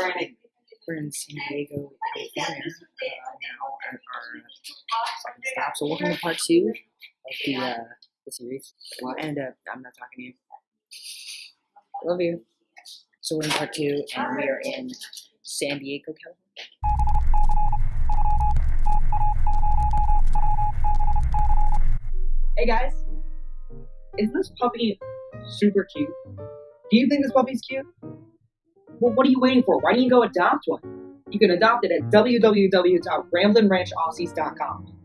Brandon. We're in San Diego, California uh, now our second stop. So welcome to part two of the uh, the series. And uh, I'm not talking to you. Love you. So we're in part two, and we are in San Diego, California. Hey guys, isn't this puppy super cute? Do you think this puppy's cute? Well, what are you waiting for? Why don't you go adopt one? You can adopt it at www.ramblinranchaussies.com.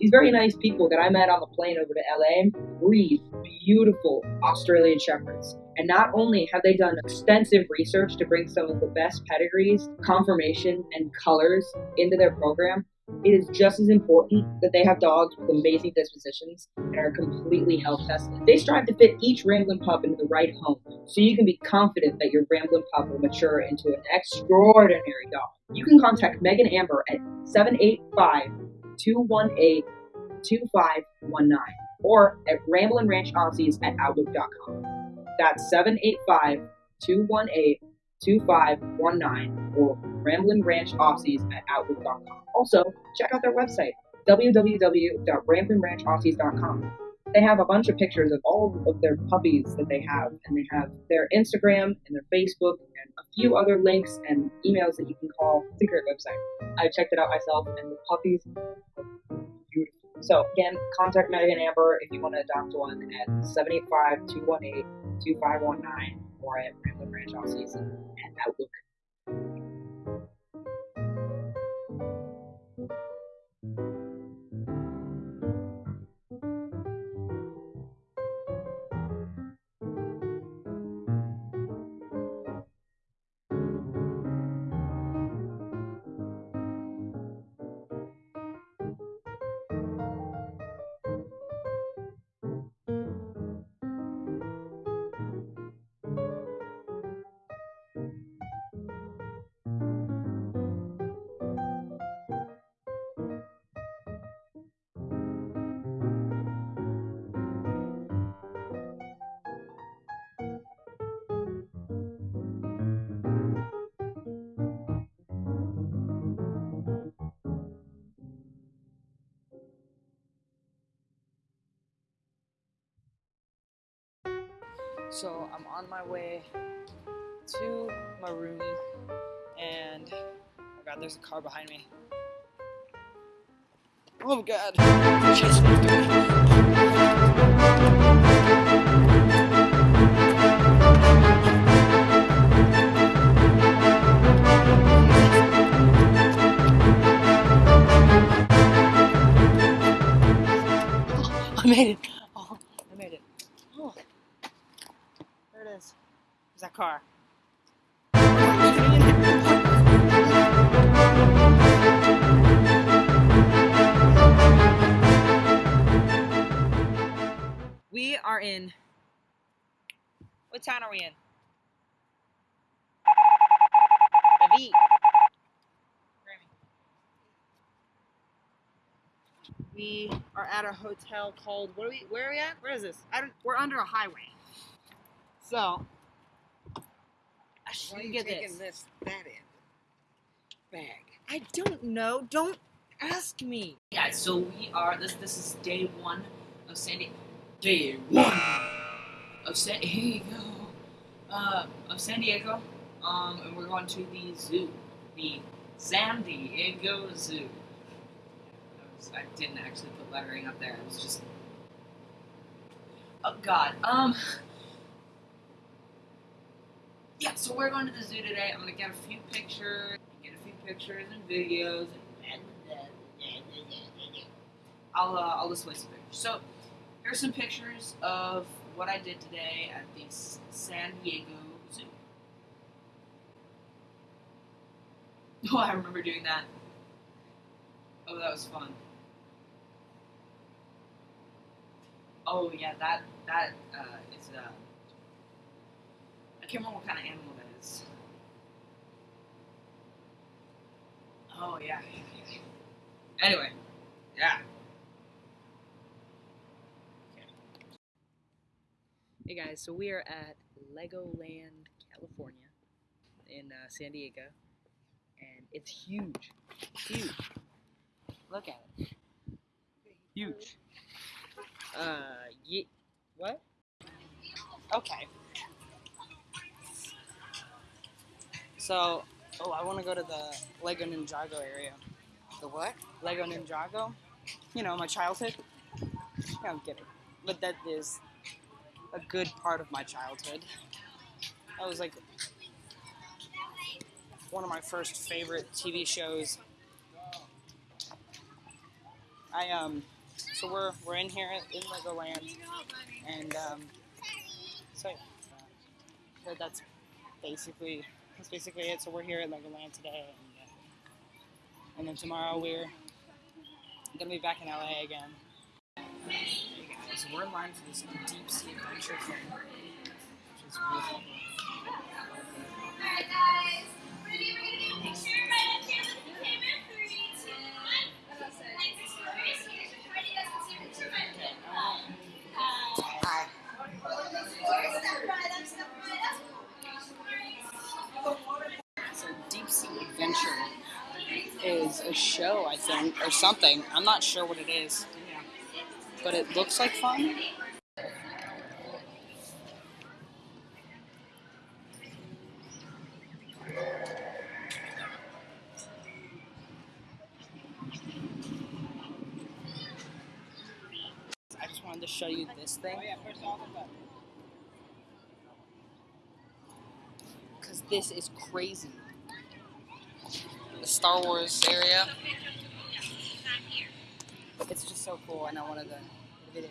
These very nice people that I met on the plane over to LA breed beautiful Australian Shepherds. And not only have they done extensive research to bring some of the best pedigrees, conformation, and colors into their program, it is just as important that they have dogs with amazing dispositions and are completely health tested. They strive to fit each Ramblin' pup into the right home, so you can be confident that your Ramblin' pup will mature into an extraordinary dog. You can contact Megan Amber at 785 218 2519 or at ramblinranchaussies at outlook.com. That's 785 218 2519 or Ramblin' Ranch ramblinranchaussies at outlook.com. Also, check out their website, www.ramblinranchaussies.com. They have a bunch of pictures of all of their puppies that they have, and they have their Instagram and their Facebook and a few other links and emails that you can call. It's a great website. I checked it out myself, and the puppies beautiful. So, again, contact Megan Amber if you want to adopt one at 785 218 2519 or at Ramblin' Ranch season, and that Outlook. So I'm on my way to my room, and oh god, there's a car behind me. Oh god, car. We are in. What town are we in? David. We are at a hotel called. What are we? Where are we at? Where is this? I don't, we're under a highway. So, I Why are you get taking this. this that in bag? I don't know. Don't ask me. Yeah, so we are. This this is day one of San Diego. Day one of San Diego. Uh, of San Diego. Um, and we're going to the zoo, the San Diego Zoo. I, was, I didn't actually put lettering up there. It was just. Oh God. Um. Yeah, so we're going to the zoo today. I'm gonna get a few pictures, get a few pictures and videos. And I'll uh, I'll display some pictures. So here's some pictures of what I did today at the San Diego Zoo. Oh, I remember doing that. Oh, that was fun. Oh yeah, that that uh, is uh, I can't remember what kind of animal that is. Oh yeah. yeah, yeah, yeah. Anyway, yeah. Hey guys, so we are at Legoland, California, in uh, San Diego, and It's huge. Huge. Look at it. Huge. Uh, ye- what? Okay. So, oh, I want to go to the Lego Ninjago area. The what? Lego Ninjago. You know, my childhood. Yeah, I'm kidding. But that is a good part of my childhood. That was like one of my first favorite TV shows. I um so we're we're in here in Legoland and um so that's basically that's basically it. So we're here at Legoland today and, uh, and then tomorrow we're gonna be back in LA again. Hey guys, we're in line for this deep sea adventure thing, which is really. A show, I think, or something. I'm not sure what it is, but it looks like fun. I just wanted to show you this thing. Because this is crazy. The Star Wars area. It's just so cool, and I wanted a video.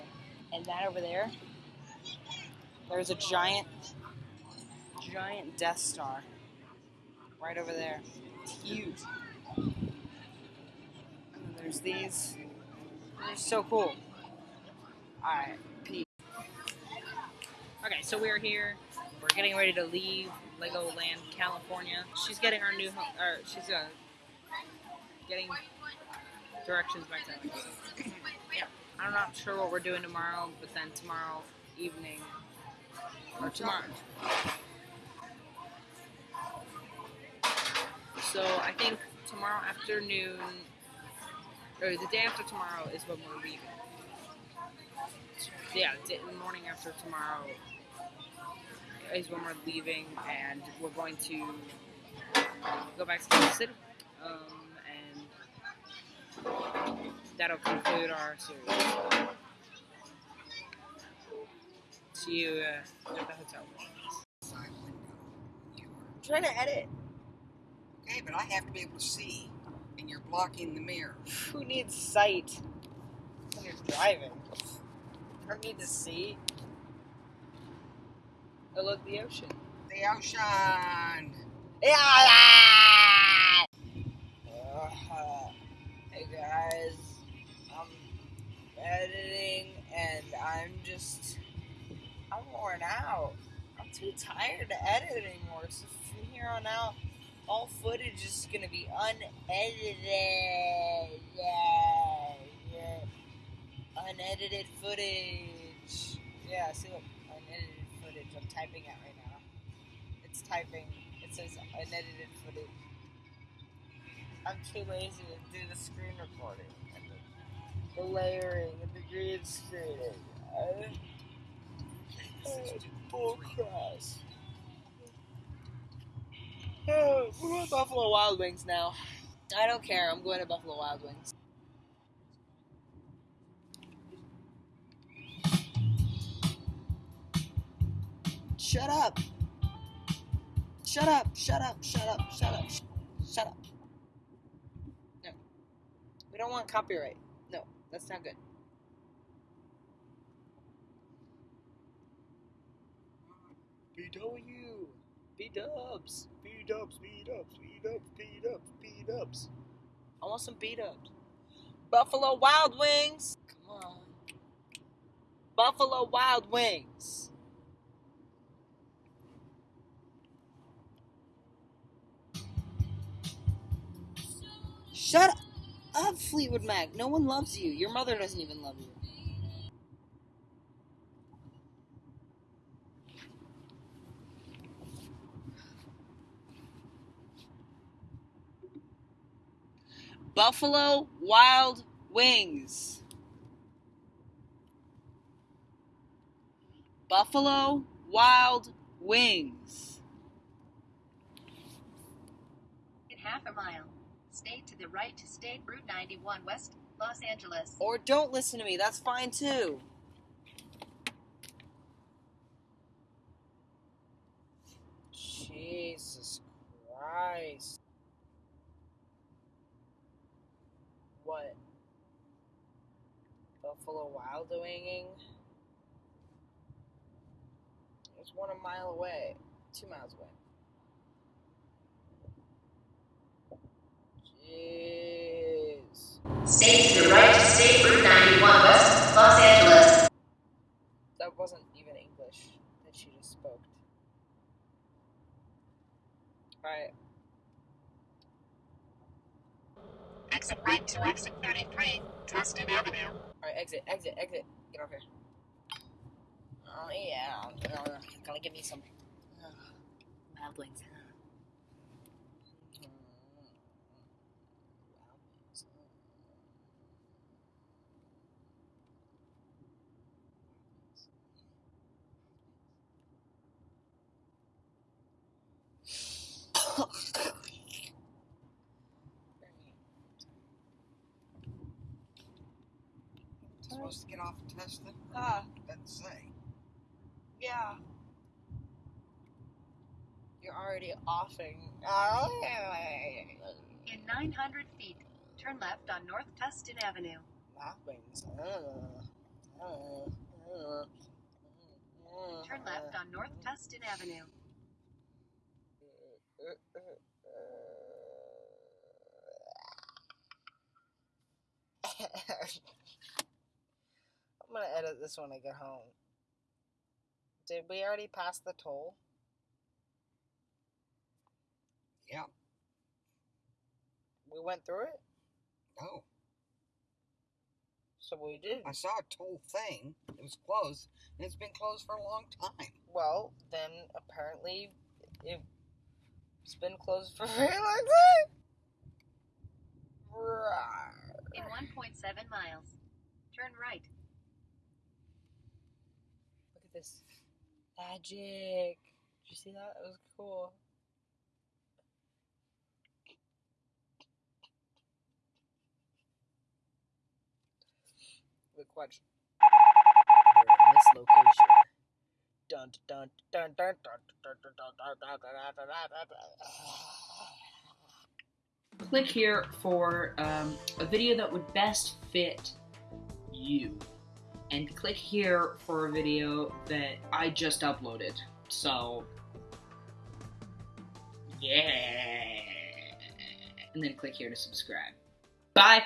And that over there, there's a giant, giant Death Star right over there. It's huge. And there's these. They're so cool. Alright, peace. Okay, so we're here. We're getting ready to leave Legoland, California. She's getting her new home, or she's uh, getting directions back to yeah, I'm not sure what we're doing tomorrow, but then tomorrow evening, or tomorrow. So I think tomorrow afternoon, or the day after tomorrow is when we're leaving. Yeah, the morning after tomorrow is when we're leaving, and we're going to go back to the city, um, that'll conclude our series. See you uh, at the hotel. Side window. You are. trying to edit. Okay, but I have to be able to see, and you're blocking the mirror. Who needs sight when you're driving? You don't need to see. Oh, look, the ocean. The ocean. Yeah. Guys, I'm editing and I'm just I'm worn out. I'm too tired to edit anymore. So from here on out, all footage is gonna be unedited. Yeah, yeah. Unedited footage. Yeah, see look, unedited footage. I'm typing it right now. It's typing. It says unedited. I'm too lazy to do the screen recording and the, the layering and the green screening. I, Okay, this is full three. We're going to Buffalo Wild Wings now. I don't care. I'm going to Buffalo Wild Wings. Shut up. Shut up. Shut up. Shut up. Shut up. Shut up. Don't want copyright. No, that's not good. BW. B dubs. B dubs. B dubs. B dubs. B dubs. B dubs. I want some B dubs. Buffalo Wild Wings. Come on. Buffalo Wild Wings. Shut up, Fleetwood Mac. No one loves you. Your mother doesn't even love you. Buffalo Wild Wings. Buffalo Wild Wings. In half a mile, stay to the right to State Route 91 West, Los Angeles. Or don't listen to me, that's fine too. Jesus Christ. What? Buffalo Wild Winging? It's one a mile away. Two miles away. Jeez. Stay to the right to State Route 91 West, Los Angeles. That wasn't even English that she just spoke. Alright. Exit right to exit 33, Tustin Avenue. Alright, exit, exit, exit. Get off here. Oh, yeah. Gonna give me some. Uh, wild wings. Supposed to get off and test it? Ah, Doesn't say. yeah. You're already offing. Oh, In 900 feet, turn left on North Tustin Avenue. Wild wings. Uh, uh, uh, Turn left on North Tustin Avenue. I'm gonna edit this when I get home. Did we already pass the toll? Yeah. We went through it? No. So we did. I saw a toll thing. It was closed, and it's been closed for a long time. Well, then apparently it's been closed for a very long time. In 1.7 miles, turn right. This magic. Did you see that? It was cool. Look, watch. This location. Dun dun dun dun dun dun dun dun dun dun dun. Click here for um, a video that would best fit you and click here for a video that I just uploaded. So, yeah. And then click here to subscribe. Bye.